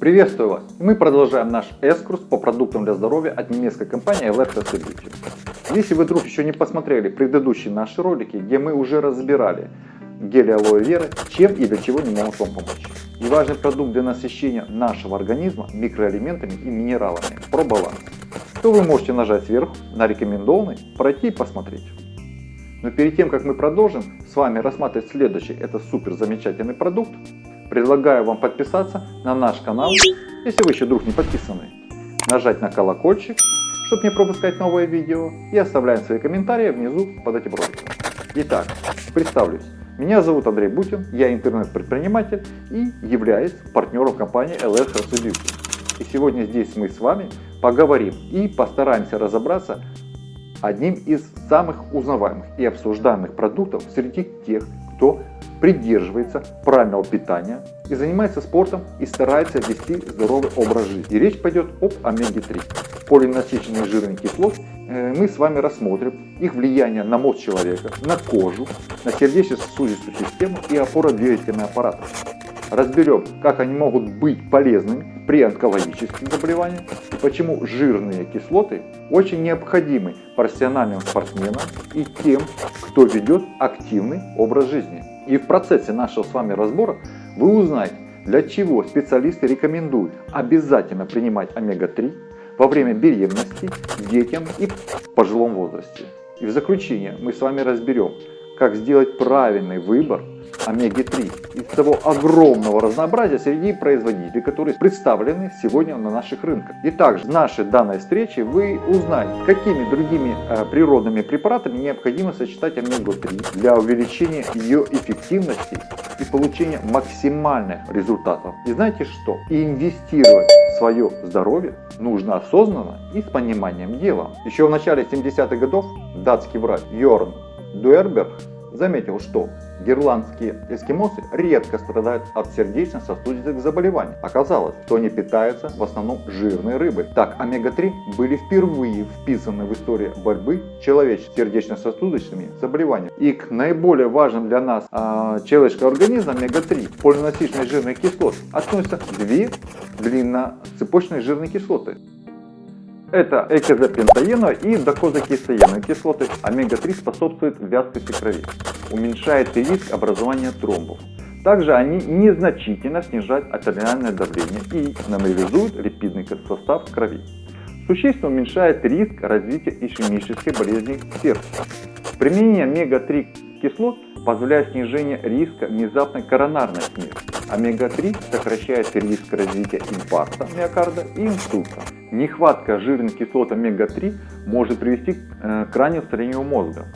Приветствую вас! Мы продолжаем наш экскурс по продуктам для здоровья от немецкой компании Electros Beauty. Если вы вдруг еще не посмотрели предыдущие наши ролики, где мы уже разбирали гели алоэ веры, чем и для чего они могут вам помочь. И важный продукт для насыщения нашего организма микроэлементами и минералами про баланс, то вы можете нажать сверху на рекомендованный, пройти и посмотреть. Но перед тем, как мы продолжим с вами рассматривать следующий, это супер замечательный продукт, Предлагаю вам подписаться на наш канал, если вы еще вдруг не подписаны. Нажать на колокольчик, чтобы не пропускать новые видео. И оставляем свои комментарии внизу под этим роликом. Итак, представлюсь. Меня зовут Андрей Бутин, я интернет-предприниматель и являюсь партнером компании LS Beauty. И сегодня здесь мы с вами поговорим и постараемся разобраться одним из самых узнаваемых и обсуждаемых продуктов среди тех, кто придерживается правильного питания и занимается спортом и старается вести здоровый образ жизни. И речь пойдет об омеге-3. Полинасыщенные жирные кислоты э, мы с вами рассмотрим их влияние на мозг человека, на кожу, на сердечно-сосудистую систему и опорно-двигательный аппарат. Разберем, как они могут быть полезными при онкологических заболеваниях почему жирные кислоты очень необходимы профессиональным спортсменам и тем, кто ведет активный образ жизни. И в процессе нашего с вами разбора вы узнаете, для чего специалисты рекомендуют обязательно принимать омега-3 во время беременности, детям и пожилом возрасте. И в заключение мы с вами разберем, как сделать правильный выбор омеги-3 из того огромного разнообразия среди производителей, которые представлены сегодня на наших рынках. И также в нашей данной встрече вы узнаете, какими другими э, природными препаратами необходимо сочетать омегу-3 для увеличения ее эффективности и получения максимальных результатов. И знаете что? И инвестировать в свое здоровье нужно осознанно и с пониманием дела. Еще в начале 70-х годов датский врач Йорн Дуэрберг заметил, что герландские эскимосы редко страдают от сердечно-сосудистых заболеваний. Оказалось, что они питаются в основном жирной рыбой. Так, омега-3 были впервые вписаны в историю борьбы человеческих сердечно-сосудистыми заболеваниями. И к наиболее важным для нас э, человеческого организма омега-3 полиносичные жирные кислоты относятся две длинноцепочные жирные кислоты. Это экозапентаеновая и докозакисаеновые кислоты. Омега-3 способствует вязкости крови, уменьшает риск образования тромбов. Также они незначительно снижают артериальное давление и нормализуют липидный состав крови. Существенно уменьшает риск развития ишемической болезни сердца. Применение омега-3 кислот позволяет снижение риска внезапной коронарной смерти. Омега-3 сокращает риск развития инфаркта миокарда и инсульта. Нехватка жирных кислот омега-3 может привести э, к раннему старению мозга.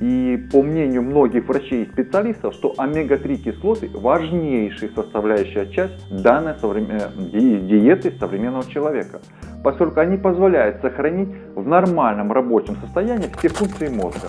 И по мнению многих врачей и специалистов, что омега-3 кислоты важнейшая составляющая часть данной э, диеты современного человека, поскольку они позволяют сохранить в нормальном рабочем состоянии все функции мозга.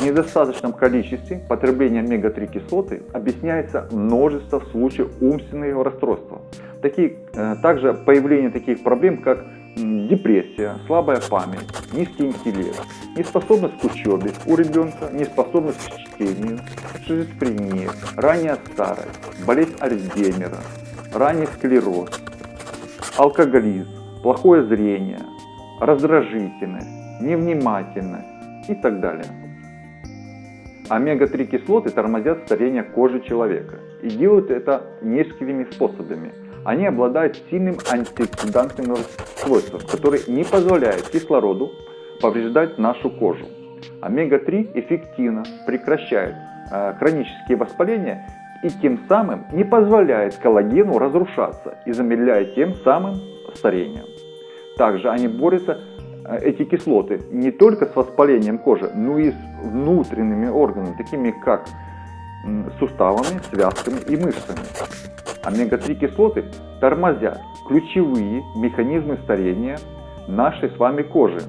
Недостаточном количестве потребления омега-3 кислоты объясняется множество случаев умственного расстройства. Такие, э, также появление таких проблем, как депрессия, слабая память, низкий интеллект, неспособность к учебе у ребенка, неспособность к чтению, шизофрения, ранняя старость, болезнь Альцгеймера, ранний склероз, алкоголизм, плохое зрение, раздражительность, невнимательность и так далее. Омега-3 кислоты тормозят старение кожи человека и делают это несколькими способами. Они обладают сильным антиоксидантным свойством, который не позволяет кислороду повреждать нашу кожу. Омега-3 эффективно прекращает э, хронические воспаления и тем самым не позволяет коллагену разрушаться и замедляет тем самым старение. Также они борются эти кислоты не только с воспалением кожи, но и с внутренними органами, такими как суставами, связками и мышцами. Омега-3 кислоты тормозят ключевые механизмы старения нашей с вами кожи,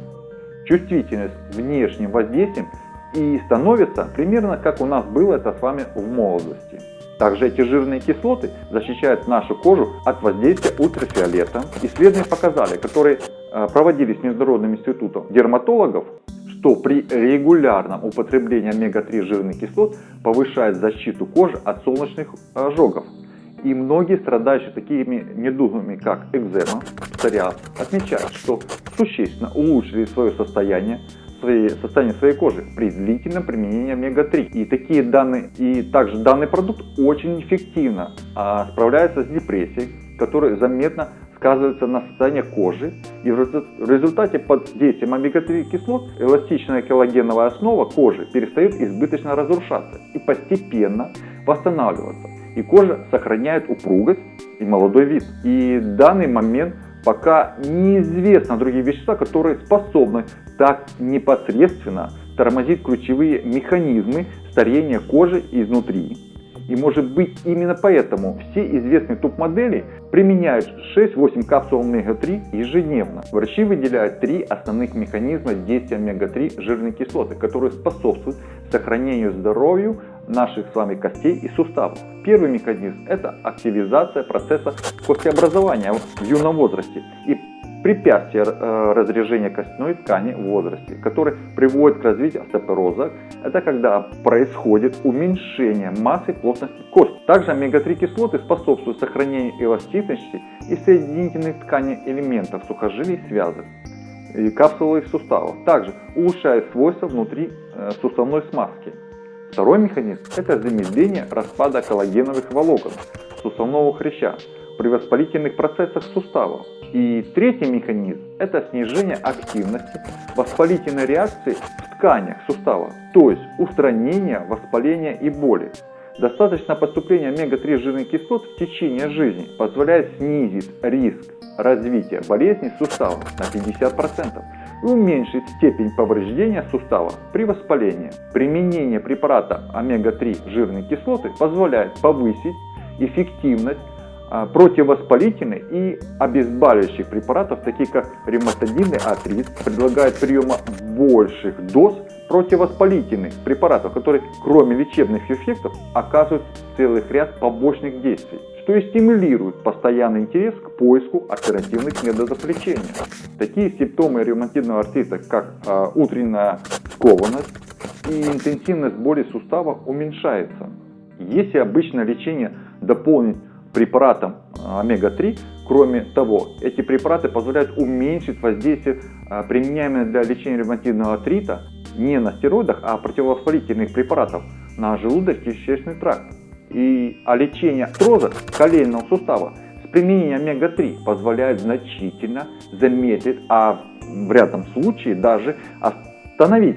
чувствительность внешним воздействием и становится примерно как у нас было это с вами в молодости. Также эти жирные кислоты защищают нашу кожу от воздействия ультрафиолета. Исследования показали, которые э, проводились Международным институтом дерматологов, что при регулярном употреблении омега-3 жирных кислот повышает защиту кожи от солнечных ожогов И многие страдающие такими недугами, как экзема, псориаз, отмечают, что существенно улучшили свое состояние, своей, состояние своей кожи при длительном применении омега-3. И такие данные, и также данный продукт очень эффективно а, справляется с депрессией, которая заметно сказывается на состоянии кожи. И в результате под действием омега-3 кислот эластичная коллагеновая основа кожи перестает избыточно разрушаться и постепенно восстанавливаться. И кожа сохраняет упругость и молодой вид. И данный момент пока неизвестно другие вещества, которые способны так непосредственно тормозить ключевые механизмы старения кожи изнутри. И может быть именно поэтому все известные топ-модели применяют 6-8 капсул омега-3 ежедневно. Врачи выделяют три основных механизма действия омега-3 жирной кислоты, которые способствуют сохранению здоровья наших с вами костей и суставов. Первый механизм это активизация процесса костеобразования в юном возрасте и препятствие э, разрежения костной ткани в возрасте, который приводит к развитию остеопороза. Это когда происходит уменьшение массы плотности кости. Также омега-3 кислоты способствуют сохранению эластичности и соединительных тканей элементов сухожилий и связок и капсулы суставов. Также улучшает свойства внутри э, суставной смазки. Второй механизм – это замедление распада коллагеновых волокон суставного хряща при воспалительных процессах суставов. И третий механизм – это снижение активности воспалительной реакции в тканях сустава, то есть устранение воспаления и боли. Достаточно поступления омега-3 жирных кислот в течение жизни позволяет снизить риск развития болезней суставов на 50% и уменьшить степень повреждения сустава при воспалении. Применение препарата омега-3 жирной кислоты позволяет повысить эффективность противовоспалительных и обезболивающих препаратов, таких как ревматодинный артрит, предлагает приема больших доз противовоспалительных препаратов, которые кроме лечебных эффектов оказывают целый ряд побочных действий, что и стимулирует постоянный интерес к поиску альтернативных методов лечения. Такие симптомы ревматидного артрита, как э, утренняя скованность и интенсивность боли сустава уменьшается. Если обычное лечение дополнить препаратом э, омега-3. Кроме того, эти препараты позволяют уменьшить воздействие, э, применяемое для лечения ревмативного артрита, не на стероидах, а противовоспалительных препаратов на желудочно-кишечный тракт. И, а лечение артроза коленного сустава с применением омега-3 позволяет значительно замедлить, а в рядом случае даже остановить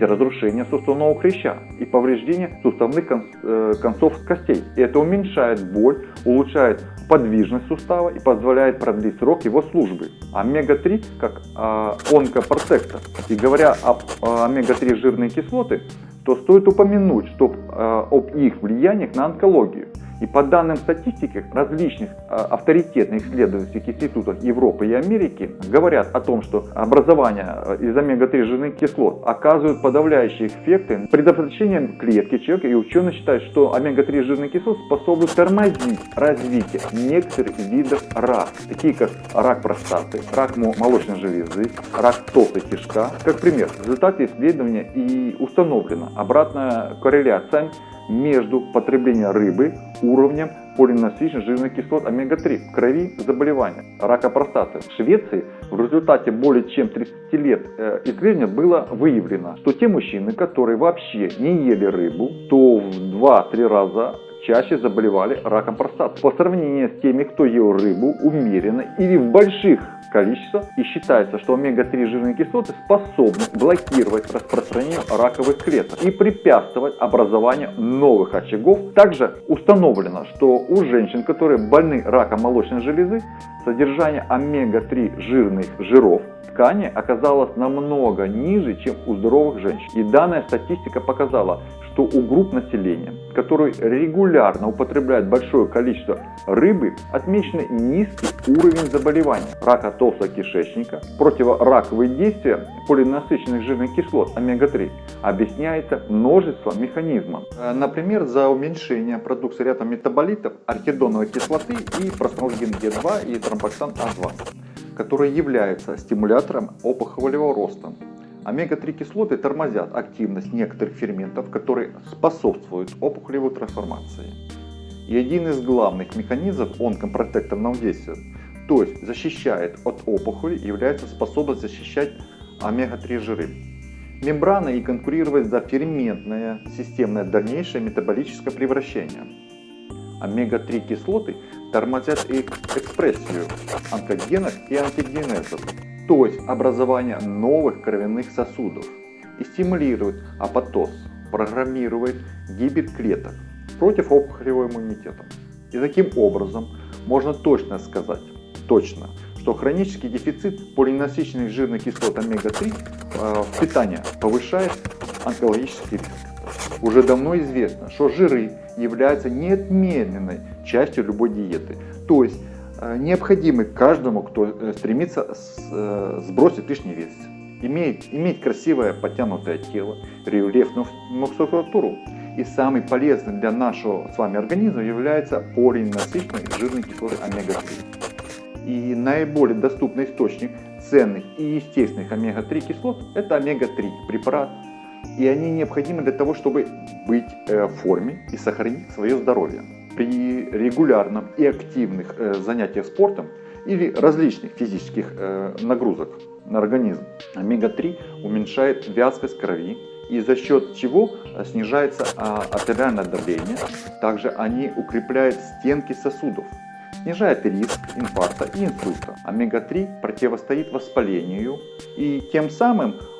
разрушение суставного хряща и повреждение суставных э, концов костей. И это уменьшает боль, улучшает подвижность сустава и позволяет продлить срок его службы. Омега-3 как э, онкопротектор. И говоря об э, омега-3 жирные кислоты, то стоит упомянуть что, э, об их влияниях на онкологию. И по данным статистики различных а, авторитетных исследовательских институтов Европы и Америки говорят о том, что образование а, из омега-3 жирных кислот оказывают подавляющие эффекты предотвращением клетки человека. И ученые считают, что омега-3 жирных кислот способны тормозить развитие некоторых видов рака, такие как рак простаты, рак молочной железы, рак толстой кишка. Как пример, в результате исследования и установлена обратная корреляция между потреблением рыбы, уровнем полиненасыщенных жирных кислот омега-3 в крови заболевания рака простаты. В Швеции в результате более чем 30 лет э, исследования было выявлено, что те мужчины, которые вообще не ели рыбу, то в 2-3 раза чаще заболевали раком простаты. По сравнению с теми, кто ел рыбу умеренно или в больших количествах, и считается, что омега-3 жирные кислоты способны блокировать распространение раковых клеток и препятствовать образованию новых очагов. Также установлено, что у женщин, которые больны раком молочной железы, содержание омега-3 жирных жиров ткани оказалось намного ниже, чем у здоровых женщин. И данная статистика показала, что у групп населения, которые регулярно употребляют большое количество рыбы, отмечены низкий уровень заболевания рака толстого кишечника. Противораковые действия полинасыщенных жирных кислот омега-3 объясняется множеством механизмов. Э, например, за уменьшение продукции ряда метаболитов архидоновой кислоты и простонолгин Г2 и тромбоксан А2, которые являются стимулятором опухолевого роста Омега-3 кислоты тормозят активность некоторых ферментов, которые способствуют опухолевой трансформации. И один из главных механизмов онкопротекторного действия, то есть защищает от опухоли, является способность защищать омега-3 жиры. Мембрана и конкурирует за ферментное системное дальнейшее метаболическое превращение. Омега-3 кислоты тормозят экспрессию онкогенов и антигенезов, то есть образование новых кровяных сосудов, и стимулирует апоптоз, программирует гибель клеток против опухолевого иммунитета. И таким образом можно точно сказать, точно, что хронический дефицит полиненасыщенных жирных кислот омега-3 э, в питании повышает онкологический риск. Уже давно известно, что жиры являются неотменной частью любой диеты, то есть необходимы каждому, кто э, стремится сбросить лишний вес, иметь, иметь красивое подтянутое тело, рельефную мускулатуру. И самый полезный для нашего с вами организма является полиненасыщенной жирной кислоты омега-3 и наиболее доступный источник ценных и естественных омега-3 кислот это омега-3 препарат. И они необходимы для того, чтобы быть э, в форме и сохранить свое здоровье. При регулярном и активных э, занятиях спортом или различных физических э, нагрузок на организм омега-3 уменьшает вязкость крови и за счет чего снижается а, артериальное давление. Также они укрепляют стенки сосудов снижает риск инфаркта и инсульта. Омега-3 противостоит воспалению и тем самым э,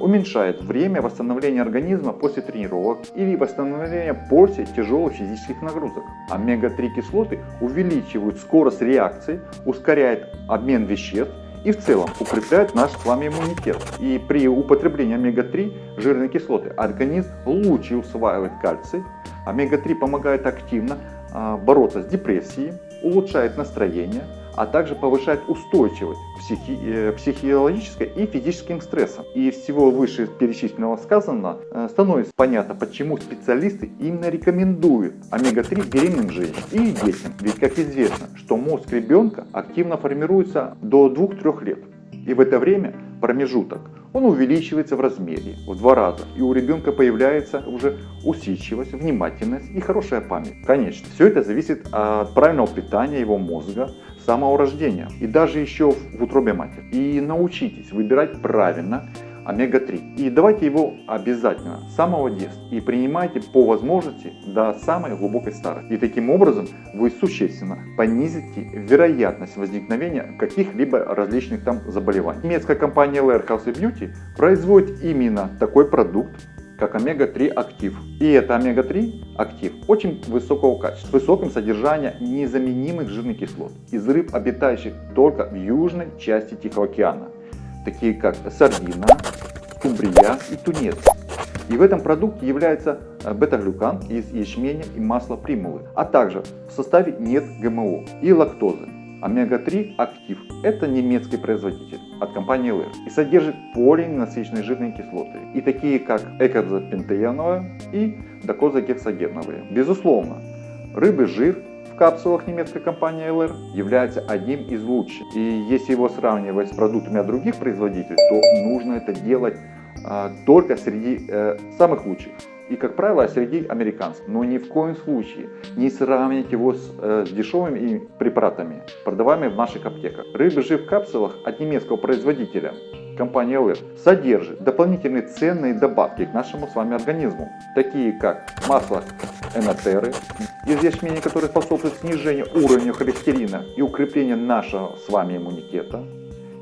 уменьшает время восстановления организма после тренировок или восстановления после тяжелых физических нагрузок. Омега-3 кислоты увеличивают скорость реакции, ускоряют обмен веществ и в целом укрепляют наш с вами иммунитет. И при употреблении омега-3 жирной кислоты организм лучше усваивает кальций. Омега-3 помогает активно а, бороться с депрессией, улучшает настроение, а также повышает устойчивость психи э, психологической и физическим стрессом. И всего выше перечисленного сказано э, становится понятно, почему специалисты именно рекомендуют омега-3 беременным женщинам и детям. Ведь как известно, что мозг ребенка активно формируется до 2-3 лет. И в это время промежуток он увеличивается в размере в два раза, и у ребенка появляется уже усидчивость, внимательность и хорошая память. Конечно, все это зависит от правильного питания его мозга, с самого рождения и даже еще в утробе матери. И научитесь выбирать правильно омега-3. И давайте его обязательно с самого детства и принимайте по возможности до самой глубокой старости. И таким образом вы существенно понизите вероятность возникновения каких-либо различных там заболеваний. Немецкая компания Lair Health Beauty производит именно такой продукт, как омега-3 актив. И это омега-3 актив очень высокого качества, с высоким содержанием незаменимых жирных кислот из рыб, обитающих только в южной части Тихого океана такие как сардина, скумбрия и тунец. И в этом продукте является э, бета-глюкан из ячменя и масла примулы, а также в составе нет ГМО и лактозы. Омега-3 актив – это немецкий производитель от компании LR и содержит полиненасыщенные жирные кислоты, и такие как экозапентеиновая и докозагексагеновые. Безусловно, рыбы жир капсулах немецкой компании LR является одним из лучших. И если его сравнивать с продуктами от других производителей, то нужно это делать а, только среди э, самых лучших. И, как правило, среди американцев. Но ни в коем случае не сравнивать его с, э, с дешевыми препаратами, продаваемыми в наших аптеках. Рыба жив в капсулах от немецкого производителя компания LR содержит дополнительные ценные добавки к нашему с вами организму, такие как масло энотеры из ячменя, которые способствуют снижению уровня холестерина и укреплению нашего с вами иммунитета.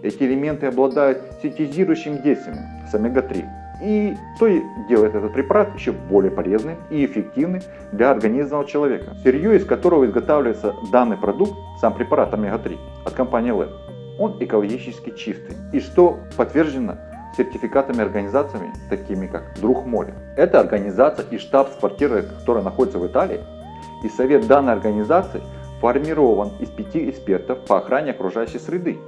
Эти элементы обладают синтезирующим действием с омега-3. И что делает этот препарат еще более полезным и эффективным для организма человека. Сырье, из которого изготавливается данный продукт, сам препарат омега-3 от компании LEB, он экологически чистый. И что подтверждено сертификатами организациями, такими как Друг моря. Это организация и штаб-квартира, которая находится в Италии. И совет данной организации формирован из пяти экспертов по охране окружающей среды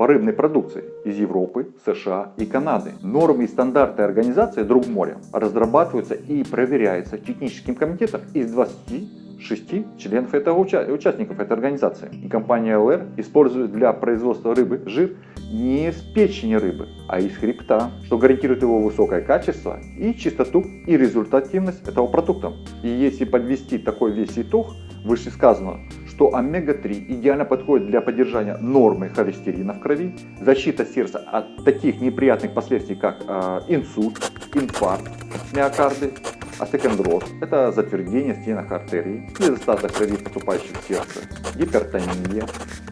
по рыбной продукции из Европы, США и Канады. Нормы и стандарты организации Друг моря разрабатываются и проверяются техническим комитетом из 20 шести членов этого уча участников этой организации. И компания ЛР использует для производства рыбы жир не из печени рыбы, а из хребта, что гарантирует его высокое качество и чистоту и результативность этого продукта. И если подвести такой весь итог, вышесказанного, что омега-3 идеально подходит для поддержания нормы холестерина в крови, защита сердца от таких неприятных последствий, как э, инсульт, инфаркт миокарды, остеохондроз – это затвердение стенок артерий, недостаток крови, поступающей в сердце, гипертония,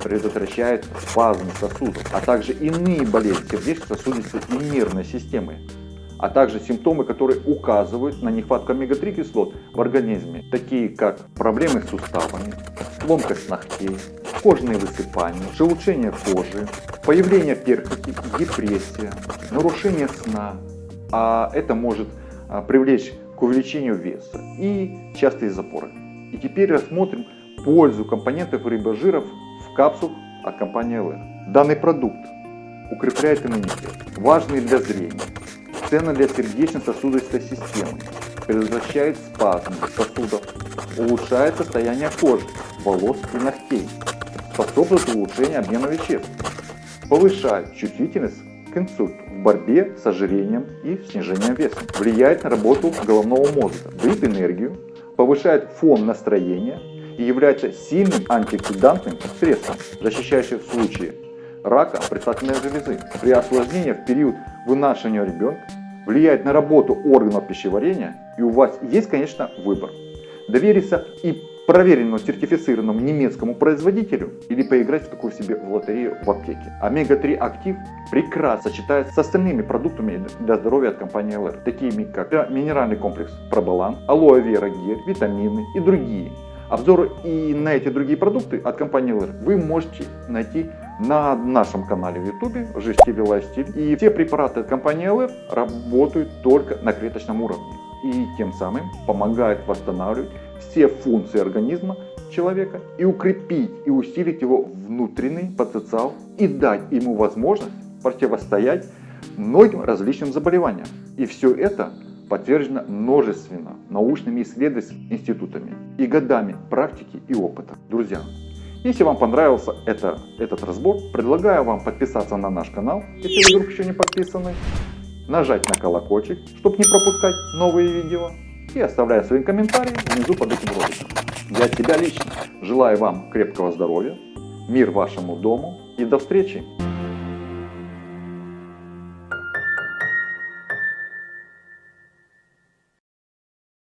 предотвращает спазм сосудов, а также иные болезни сердечно-сосудистой и нервной системы, а также симптомы, которые указывают на нехватку омега-3 кислот в организме, такие как проблемы с суставами, ломкость ногтей, кожные высыпания, шелушение кожи, появление перхоти, депрессия, нарушение сна, а это может а, привлечь к увеличению веса и частые запоры. И теперь рассмотрим пользу компонентов рибожиров в капсулах от компании LR. Данный продукт укрепляет иммунитет, важный для зрения, ценно для сердечно-сосудистой системы, предотвращает спазм. Сосудов, улучшает состояние кожи, волос и ногтей, способствует улучшению обмена веществ, повышает чувствительность к инсульту в борьбе с ожирением и снижением веса, влияет на работу головного мозга, дает энергию, повышает фон настроения и является сильным антиоксидантным средством, защищающим в случае рака предстательной железы. При осложнении в период вынашивания ребенка влияет на работу органов пищеварения и у вас есть, конечно, выбор. Довериться и проверенному сертифицированному немецкому производителю или поиграть в такую себе в лотерею в аптеке. Омега-3 актив прекрасно сочетается с остальными продуктами для здоровья от компании LR, такими как минеральный комплекс Пробалан, алоэ вера гель, витамины и другие. Обзоры и на эти другие продукты от компании LR вы можете найти на нашем канале в YouTube стиле лайфстиль. И все препараты компании LR работают только на клеточном уровне и тем самым помогают восстанавливать все функции организма человека и укрепить и усилить его внутренний потенциал и дать ему возможность противостоять многим различным заболеваниям. И все это подтверждено множественно научными исследовательскими институтами и годами практики и опыта. Друзья, если вам понравился это, этот разбор, предлагаю вам подписаться на наш канал, если вы вдруг еще не подписаны, нажать на колокольчик, чтобы не пропускать новые видео, и оставляя свои комментарии внизу под этим роликом. Я от себя лично желаю вам крепкого здоровья, мир вашему дому и до встречи!